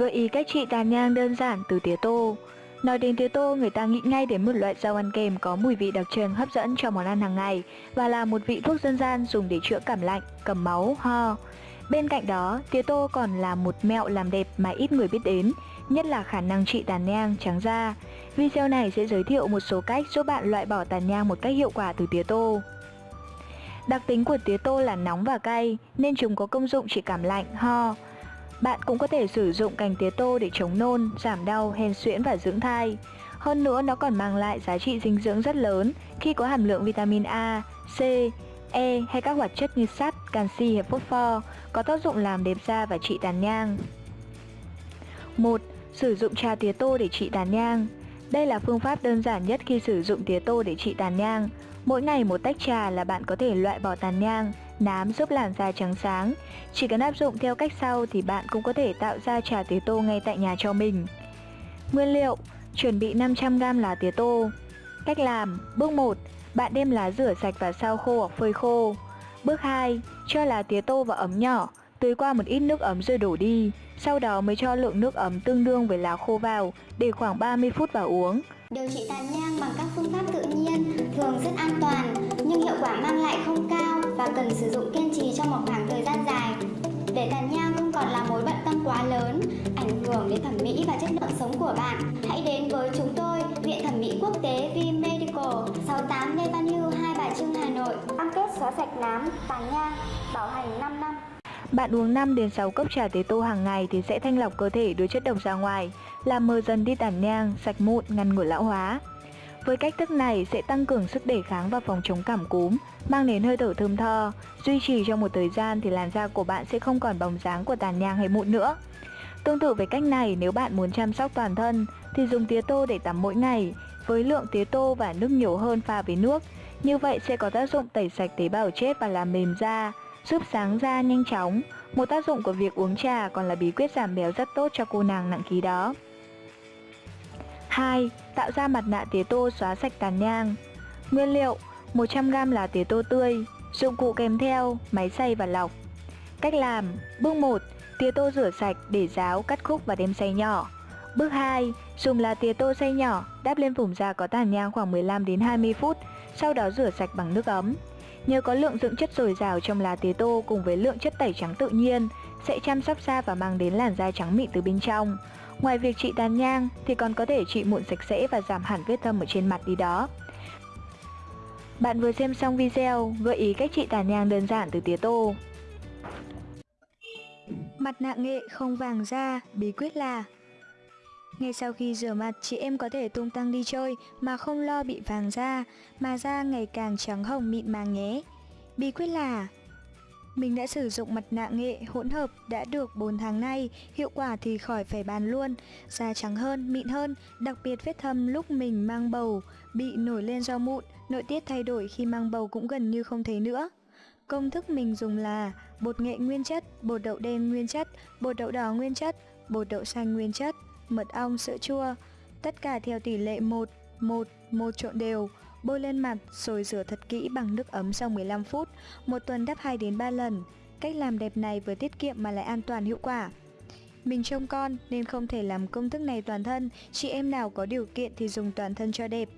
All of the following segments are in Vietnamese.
Gợi ý cách trị tàn nhang đơn giản từ tía tô Nói đến tía tô, người ta nghĩ ngay đến một loại rau ăn kèm có mùi vị đặc trưng hấp dẫn cho món ăn hàng ngày và là một vị thuốc dân gian dùng để chữa cảm lạnh, cầm máu, ho. Bên cạnh đó, tía tô còn là một mẹo làm đẹp mà ít người biết đến, nhất là khả năng trị tàn nhang, trắng da. Video này sẽ giới thiệu một số cách giúp bạn loại bỏ tàn nhang một cách hiệu quả từ tía tô. Đặc tính của tía tô là nóng và cay, nên chúng có công dụng trị cảm lạnh, ho. Bạn cũng có thể sử dụng cành tía tô để chống nôn, giảm đau, hen suyễn và dưỡng thai. Hơn nữa nó còn mang lại giá trị dinh dưỡng rất lớn khi có hàm lượng vitamin A, C, E hay các hoạt chất như sắt, canxi hay phosphor có tác dụng làm đẹp da và trị tàn nhang. 1. Sử dụng trà tía tô để trị tàn nhang Đây là phương pháp đơn giản nhất khi sử dụng tía tô để trị tàn nhang. Mỗi ngày một tách trà là bạn có thể loại bỏ tàn nhang, nám giúp làn da trắng sáng. Chỉ cần áp dụng theo cách sau thì bạn cũng có thể tạo ra trà tía tô ngay tại nhà cho mình. Nguyên liệu Chuẩn bị 500g lá tía tô Cách làm Bước 1 Bạn đem lá rửa sạch và sao khô hoặc phơi khô Bước 2 Cho lá tía tô vào ấm nhỏ Tưới qua một ít nước ấm rồi đổ đi Sau đó mới cho lượng nước ấm tương đương với lá khô vào Để khoảng 30 phút vào uống Điều trị tàn nhang bằng các phương pháp tự nhiên thường rất an toàn nhưng hiệu quả mang lại không cao và cần sử dụng kiên trì trong một khoảng thời gian dài. Để tàn nhang không còn là mối bận tâm quá lớn, ảnh hưởng đến thẩm mỹ và chất lượng sống của bạn, hãy đến với chúng tôi, Viện Thẩm mỹ Quốc tế V Medical, 68 Lê Văn Hưu, Hai Bà Trưng, Hà Nội. Cam kết xóa sạch nám, tàn nhang, bảo hành 5 năm. Bạn uống 5 đến 6 cốc trà tế tô hàng ngày thì sẽ thanh lọc cơ thể đưa chất độc ra ngoài, làm mờ dần đi tàn nhang, sạch mụn, ngăn ngừa lão hóa. Với cách thức này sẽ tăng cường sức đề kháng và phòng chống cảm cúm, mang đến hơi thở thơm tho, duy trì trong một thời gian thì làn da của bạn sẽ không còn bóng dáng của tàn nhang hay mụn nữa. Tương tự với cách này, nếu bạn muốn chăm sóc toàn thân thì dùng tía tô để tắm mỗi ngày với lượng tía tô và nước nhiều hơn pha với nước. Như vậy sẽ có tác dụng tẩy sạch tế bào chết và làm mềm da, giúp sáng da nhanh chóng. Một tác dụng của việc uống trà còn là bí quyết giảm béo rất tốt cho cô nàng nặng ký đó. 2. Tạo ra mặt nạ tía tô xóa sạch tàn nhang Nguyên liệu 100g lá tía tô tươi Dụng cụ kèm theo Máy xay và lọc Cách làm Bước 1 Tía tô rửa sạch để ráo, cắt khúc và đem xay nhỏ Bước 2 Dùng lá tía tô xay nhỏ Đắp lên vùng da có tàn nhang khoảng 15 đến 20 phút Sau đó rửa sạch bằng nước ấm Nhờ có lượng dưỡng chất dồi dào trong lá tía tô cùng với lượng chất tẩy trắng tự nhiên sẽ chăm sóc da và mang đến làn da trắng mịn từ bên trong. Ngoài việc trị tàn nhang thì còn có thể trị mụn sạch sẽ và giảm hẳn vết thâm ở trên mặt đi đó. Bạn vừa xem xong video gợi ý cách trị tàn nhang đơn giản từ tía tô. Mặt nạ nghệ không vàng da, bí quyết là ngay sau khi rửa mặt, chị em có thể tung tăng đi chơi mà không lo bị vàng da, mà da ngày càng trắng hồng mịn màng nhé. Bí quyết là mình đã sử dụng mặt nạ nghệ hỗn hợp đã được 4 tháng nay, hiệu quả thì khỏi phải bàn luôn, da trắng hơn, mịn hơn, đặc biệt vết thâm lúc mình mang bầu, bị nổi lên do mụn, nội tiết thay đổi khi mang bầu cũng gần như không thấy nữa. Công thức mình dùng là bột nghệ nguyên chất, bột đậu đen nguyên chất, bột đậu đỏ nguyên chất, bột đậu xanh nguyên chất, mật ong, sữa chua. Tất cả theo tỷ lệ 1, 1, 1 trộn đều. Bôi lên mặt rồi rửa thật kỹ bằng nước ấm sau 15 phút, một tuần đắp 2 đến 3 lần. Cách làm đẹp này vừa tiết kiệm mà lại an toàn hiệu quả. Mình trông con nên không thể làm công thức này toàn thân, chị em nào có điều kiện thì dùng toàn thân cho đẹp.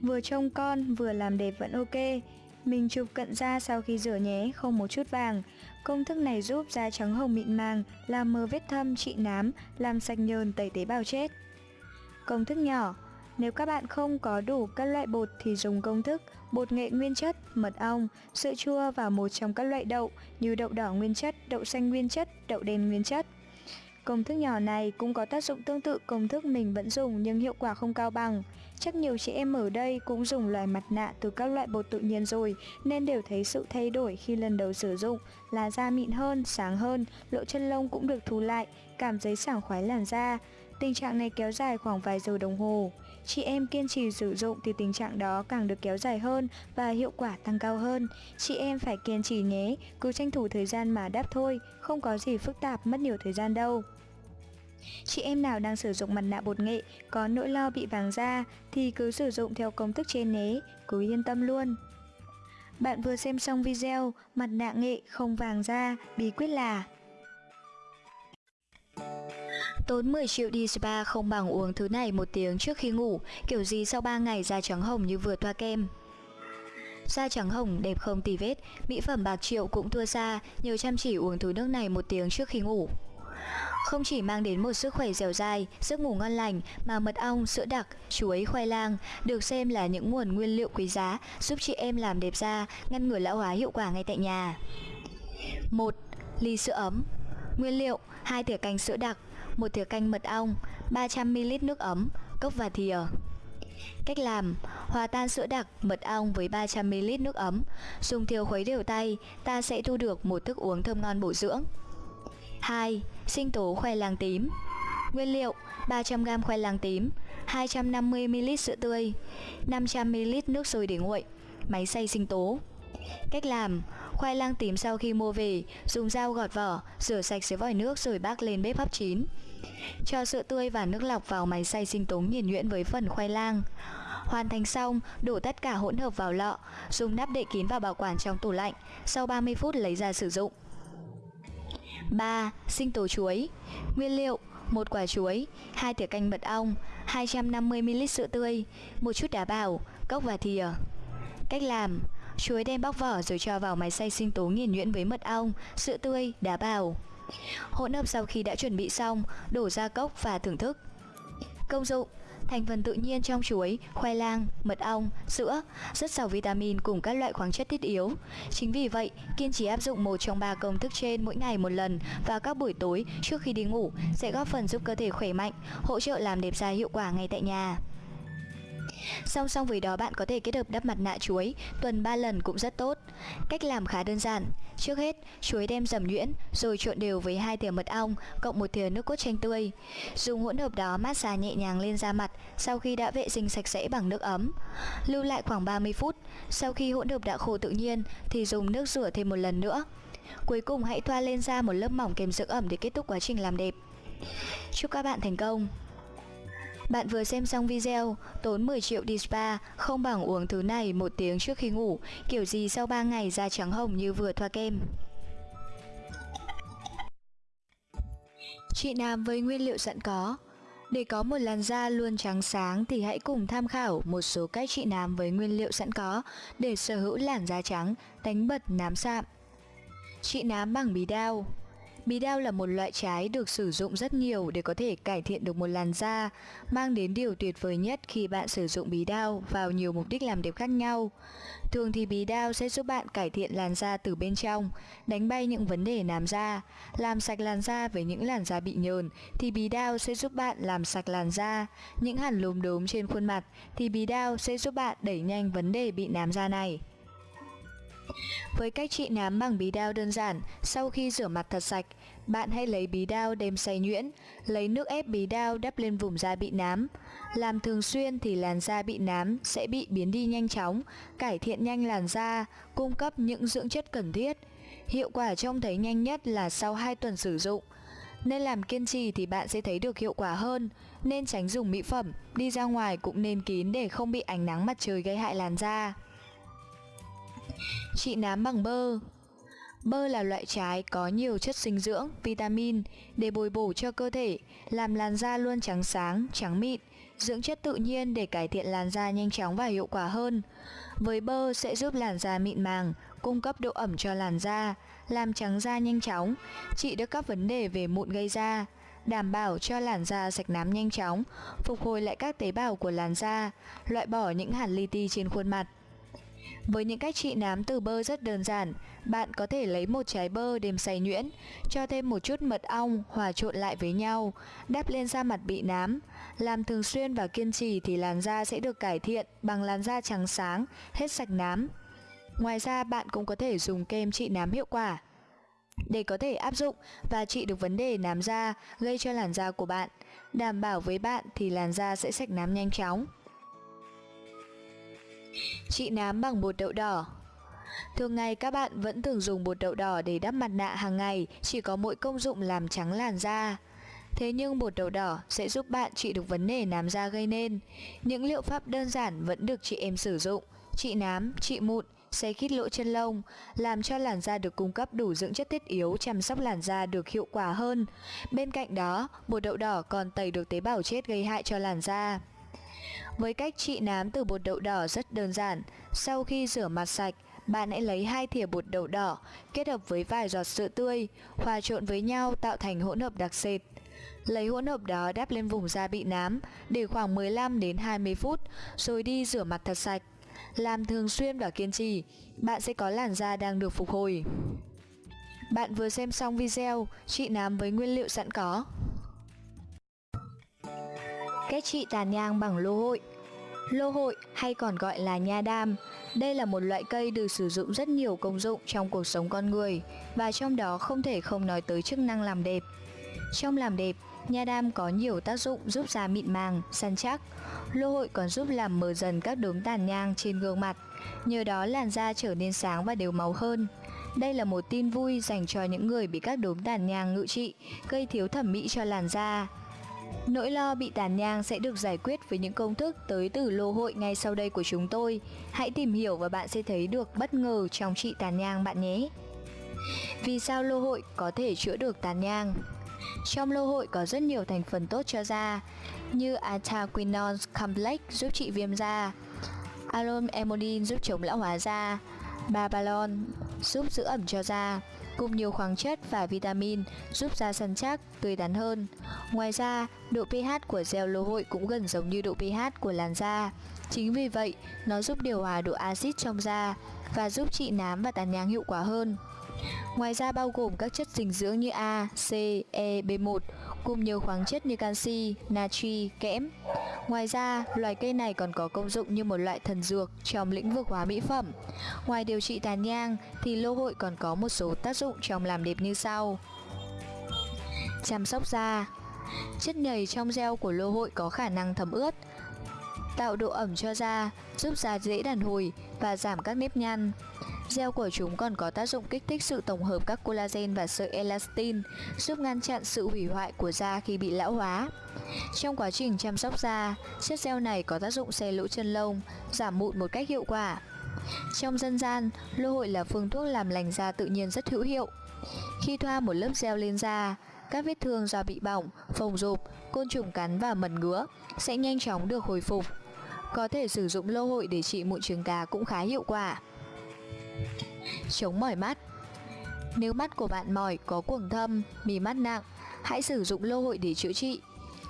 Vừa trông con vừa làm đẹp vẫn ok. Mình chụp cận da sau khi rửa nhé, không một chút vàng. Công thức này giúp da trắng hồng mịn màng, làm mờ vết thâm, trị nám, làm sạch nhờn tẩy tế bào chết. Công thức nhỏ Nếu các bạn không có đủ các loại bột thì dùng công thức bột nghệ nguyên chất, mật ong, sữa chua và một trong các loại đậu như đậu đỏ nguyên chất, đậu xanh nguyên chất, đậu đen nguyên chất. Công thức nhỏ này cũng có tác dụng tương tự công thức mình vẫn dùng nhưng hiệu quả không cao bằng. Chắc nhiều chị em ở đây cũng dùng loại mặt nạ từ các loại bột tự nhiên rồi nên đều thấy sự thay đổi khi lần đầu sử dụng là da mịn hơn, sáng hơn, lỗ chân lông cũng được thu lại, cảm thấy sảng khoái làn da. Tình trạng này kéo dài khoảng vài giờ đồng hồ. Chị em kiên trì sử dụng thì tình trạng đó càng được kéo dài hơn và hiệu quả tăng cao hơn. Chị em phải kiên trì nhé, cứ tranh thủ thời gian mà đáp thôi, không có gì phức tạp mất nhiều thời gian đâu. Chị em nào đang sử dụng mặt nạ bột nghệ có nỗi lo bị vàng da thì cứ sử dụng theo công thức trên nhé, cứ yên tâm luôn. Bạn vừa xem xong video mặt nạ nghệ không vàng da, bí quyết là Tốn 10 triệu đi spa không bằng uống thứ này một tiếng trước khi ngủ, kiểu gì sau 3 ngày da trắng hồng như vừa thoa kem. Da trắng hồng đẹp không tì vết, mỹ phẩm bạc triệu cũng thua xa, nhiều chăm chỉ uống thứ nước này một tiếng trước khi ngủ. Không chỉ mang đến một sức khỏe dẻo dai, giấc ngủ ngon lành mà mật ong, sữa đặc, chuối, khoai lang được xem là những nguồn nguyên liệu quý giá giúp chị em làm đẹp da, ngăn ngừa lão hóa hiệu quả ngay tại nhà. 1. Ly sữa ấm Nguyên liệu 2 thìa canh sữa đặc một thìa canh mật ong 300ml nước ấm Cốc và thìa. Cách làm Hòa tan sữa đặc, mật ong với 300ml nước ấm. Dùng thìa khuấy đều tay Ta sẽ thu được một thức uống thơm ngon bổ dưỡng. 2. Sinh tố khoai lang tím. Nguyên liệu 300g khoai lang tím 250ml sữa tươi 500ml nước sôi để nguội. Máy xay sinh tố. Cách làm Khoai lang tím sau khi mua về Dùng dao gọt vỏ Rửa sạch dưới vòi nước rồi bác lên bếp hấp chín Cho sữa tươi và nước lọc vào máy xay sinh tố nghiền nhuyễn với phần khoai lang Hoàn thành xong, đổ tất cả hỗn hợp vào lọ, dùng nắp đậy kín và bảo quản trong tủ lạnh, sau 30 phút lấy ra sử dụng. 3. Sinh tố chuối Nguyên liệu một quả chuối, 2 thìa canh mật ong, 250ml sữa tươi, một chút đá bào, cốc và thìa. Cách làm Chuối đem bóc vỏ rồi cho vào máy xay sinh tố nghiền nhuyễn với mật ong, sữa tươi, đá bào. Hỗn hợp sau khi đã chuẩn bị xong, đổ ra cốc và thưởng thức. Công dụng Thành phần tự nhiên trong chuối, khoai lang, mật ong, sữa rất giàu vitamin cùng các loại khoáng chất thiết yếu. Chính vì vậy, kiên trì áp dụng một trong ba công thức trên mỗi ngày một lần vào các buổi tối trước khi đi ngủ sẽ góp phần giúp cơ thể khỏe mạnh, hỗ trợ làm đẹp da hiệu quả ngay tại nhà. Song song với đó bạn có thể kết hợp đắp mặt nạ chuối tuần 3 lần cũng rất tốt. Cách làm khá đơn giản. Trước hết, chuối đem dầm nhuyễn rồi trộn đều với hai thìa mật ong cộng một thìa nước cốt chanh tươi. Dùng hỗn hợp đó mát xa nhẹ nhàng lên da mặt sau khi đã vệ sinh sạch sẽ bằng nước ấm. Lưu lại khoảng 30 phút. Sau khi hỗn hợp đã khô tự nhiên thì dùng nước rửa thêm một lần nữa. Cuối cùng hãy thoa lên da một lớp mỏng kèm dưỡng ẩm để kết thúc quá trình làm đẹp. Chúc các bạn thành công! Bạn vừa xem xong video, tốn 10 triệu đi spa, không bằng uống thứ này một tiếng trước khi ngủ, kiểu gì sau 3 ngày da trắng hồng như vừa thoa kem. Chị Nam với nguyên liệu sẵn có Để có một làn da luôn trắng sáng thì hãy cùng tham khảo một số cách chị Nam với nguyên liệu sẵn có để sở hữu làn da trắng, đánh bật nám sạm. Chị nám bằng bí đao Bí đao là một loại trái được sử dụng rất nhiều để có thể cải thiện được một làn da, mang đến điều tuyệt vời nhất khi bạn sử dụng bí đao vào nhiều mục đích làm đẹp khác nhau. Thường thì bí đao sẽ giúp bạn cải thiện làn da từ bên trong, đánh bay những vấn đề nám da, làm sạch làn da với những làn da bị nhờn thì bí đao sẽ giúp bạn làm sạch làn da, những hẳn lốm đốm trên khuôn mặt thì bí đao sẽ giúp bạn đẩy nhanh vấn đề bị nám da này. Với cách trị nám bằng bí đao đơn giản, sau khi rửa mặt thật sạch, bạn hãy lấy bí đao đem xay nhuyễn, lấy nước ép bí đao đắp lên vùng da bị nám. Làm thường xuyên thì làn da bị nám sẽ bị biến đi nhanh chóng, cải thiện nhanh làn da, cung cấp những dưỡng chất cần thiết. Hiệu quả trông thấy nhanh nhất là sau 2 tuần sử dụng. Nên làm kiên trì thì bạn sẽ thấy được hiệu quả hơn, nên tránh dùng mỹ phẩm, đi ra ngoài cũng nên kín để không bị ánh nắng mặt trời gây hại làn da. Trị nám bằng bơ Bơ là loại trái có nhiều chất dinh dưỡng, vitamin để bồi bổ cho cơ thể, làm làn da luôn trắng sáng, trắng mịn, dưỡng chất tự nhiên để cải thiện làn da nhanh chóng và hiệu quả hơn. Với bơ sẽ giúp làn da mịn màng, cung cấp độ ẩm cho làn da, làm trắng da nhanh chóng, trị được các vấn đề về mụn gây da, đảm bảo cho làn da sạch nám nhanh chóng, phục hồi lại các tế bào của làn da, loại bỏ những hạt li ti trên khuôn mặt. Với những cách trị nám từ bơ rất đơn giản, bạn có thể lấy một trái bơ đem xay nhuyễn, cho thêm một chút mật ong hòa trộn lại với nhau, đắp lên da mặt bị nám. Làm thường xuyên và kiên trì thì làn da sẽ được cải thiện bằng làn da trắng sáng, hết sạch nám. Ngoài ra bạn cũng có thể dùng kem trị nám hiệu quả để có thể áp dụng và trị được vấn đề nám da gây cho làn da của bạn. Đảm bảo với bạn thì làn da sẽ sạch nám nhanh chóng. Trị nám bằng bột đậu đỏ Thường ngày các bạn vẫn thường dùng bột đậu đỏ để đắp mặt nạ hàng ngày chỉ có mỗi công dụng làm trắng làn da. Thế nhưng bột đậu đỏ sẽ giúp bạn trị được vấn đề nám da gây nên. Những liệu pháp đơn giản vẫn được chị em sử dụng, trị nám, trị mụn, xe khít lỗ chân lông, làm cho làn da được cung cấp đủ dưỡng chất thiết yếu chăm sóc làn da được hiệu quả hơn. Bên cạnh đó, bột đậu đỏ còn tẩy được tế bào chết gây hại cho làn da. Với cách trị nám từ bột đậu đỏ rất đơn giản, sau khi rửa mặt sạch, bạn hãy lấy hai thìa bột đậu đỏ kết hợp với vài giọt sữa tươi, hòa trộn với nhau tạo thành hỗn hợp đặc sệt. Lấy hỗn hợp đó đắp lên vùng da bị nám để khoảng 15 đến 20 phút rồi đi rửa mặt thật sạch. Làm thường xuyên và kiên trì, bạn sẽ có làn da đang được phục hồi. Bạn vừa xem xong video trị nám với nguyên liệu sẵn có kết trị tàn nhang bằng lô hội Lô hội hay còn gọi là nha đam đây là một loại cây được sử dụng rất nhiều công dụng trong cuộc sống con người và trong đó không thể không nói tới chức năng làm đẹp. Trong làm đẹp, nha đam có nhiều tác dụng giúp da mịn màng, săn chắc. Lô hội còn giúp làm mờ dần các đốm tàn nhang trên gương mặt, nhờ đó làn da trở nên sáng và đều màu hơn. Đây là một tin vui dành cho những người bị các đốm tàn nhang ngự trị, gây thiếu thẩm mỹ cho làn da. Nỗi lo bị tàn nhang sẽ được giải quyết với những công thức tới từ lô hội ngay sau đây của chúng tôi. Hãy tìm hiểu và bạn sẽ thấy được bất ngờ trong trị tàn nhang bạn nhé. Vì sao lô hội có thể chữa được tàn nhang? Trong lô hội có rất nhiều thành phần tốt cho da như Ataquinone Complex giúp trị viêm da, Alum Emodin giúp chống lão hóa da, Babalon giúp giữ ẩm cho da, cùng nhiều khoáng chất và vitamin giúp da săn chắc, tươi tắn hơn. Ngoài ra, độ pH của gel lô hội cũng gần giống như độ pH của làn da. Chính vì vậy, nó giúp điều hòa độ axit trong da và giúp trị nám và tàn nhang hiệu quả hơn. Ngoài ra bao gồm các chất dinh dưỡng như A, C, E, B1 cùng nhiều khoáng chất như canxi, natri, kẽm. Ngoài ra, loài cây này còn có công dụng như một loại thần dược trong lĩnh vực hóa mỹ phẩm. Ngoài điều trị tàn nhang thì lô hội còn có một số tác dụng trong làm đẹp như sau. Chăm sóc da Chất nhầy trong gel của lô hội có khả năng thấm ướt, tạo độ ẩm cho da, giúp da dễ đàn hồi và giảm các nếp nhăn. Gel của chúng còn có tác dụng kích thích sự tổng hợp các collagen và sợi elastin, giúp ngăn chặn sự hủy hoại của da khi bị lão hóa. Trong quá trình chăm sóc da, chất gel này có tác dụng xe lỗ chân lông, giảm mụn một cách hiệu quả. Trong dân gian, lô hội là phương thuốc làm lành da tự nhiên rất hữu hiệu. Khi thoa một lớp gel lên da, các vết thương do bị bỏng, phồng rộp, côn trùng cắn và mẩn ngứa sẽ nhanh chóng được hồi phục. Có thể sử dụng lô hội để trị mụn trứng cá cũng khá hiệu quả. Chống mỏi mắt Nếu mắt của bạn mỏi, có cuồng thâm, mì mắt nặng, hãy sử dụng lô hội để chữa trị.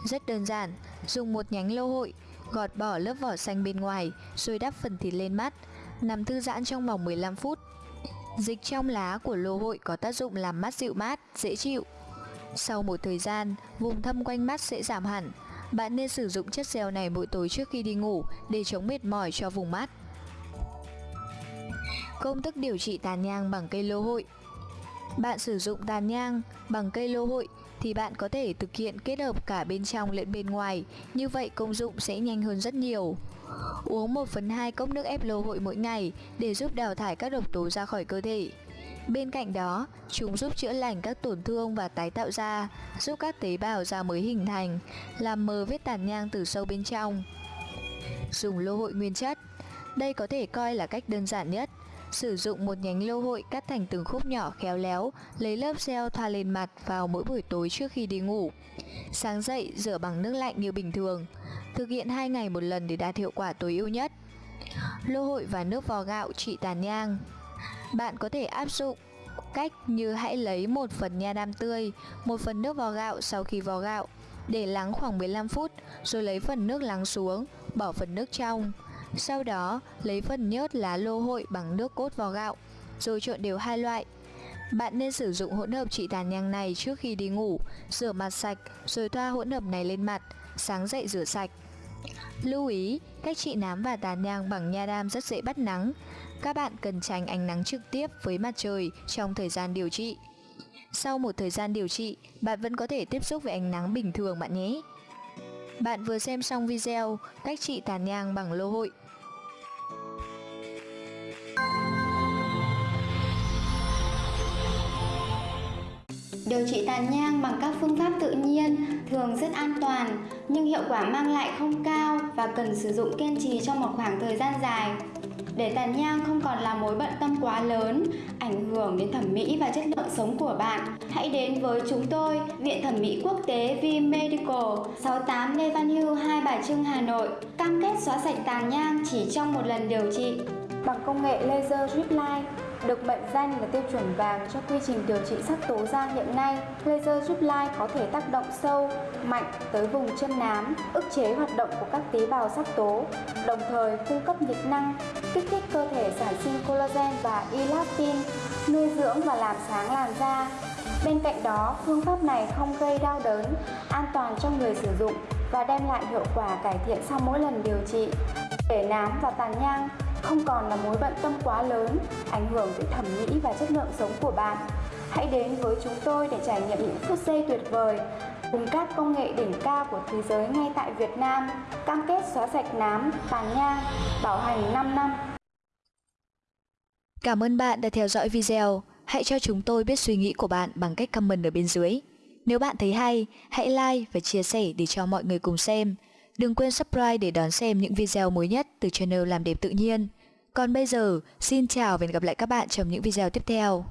Rất đơn giản, dùng một nhánh lô hội, gọt bỏ lớp vỏ xanh bên ngoài, rồi đắp phần thịt lên mắt, nằm thư giãn trong vòng 15 phút. Dịch trong lá của lô hội có tác dụng làm mắt dịu mát, dễ chịu. Sau một thời gian, vùng thâm quanh mắt sẽ giảm hẳn. Bạn nên sử dụng chất gel này mỗi tối trước khi đi ngủ để chống mệt mỏi cho vùng mắt. Công thức điều trị tàn nhang bằng cây lô hội Bạn sử dụng tàn nhang bằng cây lô hội thì bạn có thể thực hiện kết hợp cả bên trong lẫn bên ngoài, như vậy công dụng sẽ nhanh hơn rất nhiều. Uống 1 phần 2 cốc nước ép lô hội mỗi ngày để giúp đào thải các độc tố ra khỏi cơ thể. Bên cạnh đó, chúng giúp chữa lành các tổn thương và tái tạo da, giúp các tế bào da mới hình thành, làm mờ vết tàn nhang từ sâu bên trong. Dùng lô hội nguyên chất Đây có thể coi là cách đơn giản nhất. Sử dụng một nhánh lô hội cắt thành từng khúc nhỏ khéo léo, lấy lớp gel thoa lên mặt vào mỗi buổi tối trước khi đi ngủ. Sáng dậy rửa bằng nước lạnh như bình thường. Thực hiện 2 ngày một lần để đạt hiệu quả tối ưu nhất. Lô hội và nước vò gạo trị tàn nhang bạn có thể áp dụng cách như hãy lấy một phần nha đam tươi, một phần nước vò gạo sau khi vò gạo, để lắng khoảng 15 phút, rồi lấy phần nước lắng xuống, bỏ phần nước trong. Sau đó, lấy phần nhớt lá lô hội bằng nước cốt vào gạo, rồi trộn đều hai loại. Bạn nên sử dụng hỗn hợp trị tàn nhang này trước khi đi ngủ, rửa mặt sạch rồi thoa hỗn hợp này lên mặt, sáng dậy rửa sạch. Lưu ý, cách trị nám và tàn nhang bằng nha đam rất dễ bắt nắng. Các bạn cần tránh ánh nắng trực tiếp với mặt trời trong thời gian điều trị. Sau một thời gian điều trị, bạn vẫn có thể tiếp xúc với ánh nắng bình thường bạn nhé. Bạn vừa xem xong video cách trị tàn nhang bằng lô hội. Điều trị tàn nhang bằng các phương pháp tự nhiên thường rất an toàn nhưng hiệu quả mang lại không cao và cần sử dụng kiên trì trong một khoảng thời gian dài. để tàn nhang không còn là mối bận tâm quá lớn, ảnh hưởng đến thẩm mỹ và chất lượng sống của bạn, hãy đến với chúng tôi, Viện Thẩm mỹ Quốc tế V Medical, 68 Lê Văn Hưu, Hai Bà Trưng, Hà Nội, cam kết xóa sạch tàn nhang chỉ trong một lần điều trị. Bằng công nghệ laser drip line, được mệnh danh là tiêu chuẩn vàng cho quy trình điều trị sắc tố da hiện nay, laser giúp line có thể tác động sâu, mạnh tới vùng chân nám, ức chế hoạt động của các tế bào sắc tố, đồng thời cung cấp nhiệt năng, kích thích cơ thể sản sinh collagen và elastin, nuôi dưỡng và làm sáng làn da. Bên cạnh đó, phương pháp này không gây đau đớn, an toàn cho người sử dụng và đem lại hiệu quả cải thiện sau mỗi lần điều trị. Để nám và tàn nhang không còn là mối bận tâm quá lớn, ảnh hưởng tới thẩm mỹ và chất lượng sống của bạn. Hãy đến với chúng tôi để trải nghiệm những phút giây tuyệt vời cùng các công nghệ đỉnh cao của thế giới ngay tại Việt Nam, cam kết xóa sạch nám, tàn nhang, bảo hành 5 năm. Cảm ơn bạn đã theo dõi video. Hãy cho chúng tôi biết suy nghĩ của bạn bằng cách comment ở bên dưới. Nếu bạn thấy hay, hãy like và chia sẻ để cho mọi người cùng xem. Đừng quên subscribe để đón xem những video mới nhất từ channel Làm đẹp tự nhiên. Còn bây giờ, xin chào và hẹn gặp lại các bạn trong những video tiếp theo.